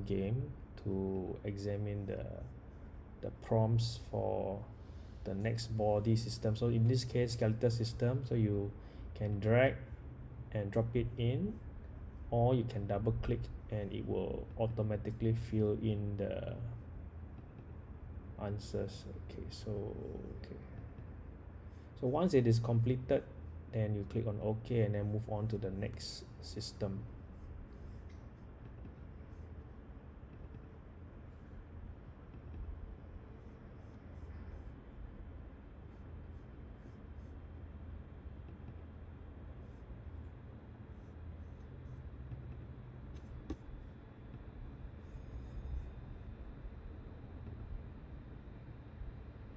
game to examine the the prompts for the next body system. So in this case skeletal system so you can drag and drop it in or you can double click and it will automatically fill in the answers. Okay so okay. So once it is completed then you click on ok and then move on to the next system.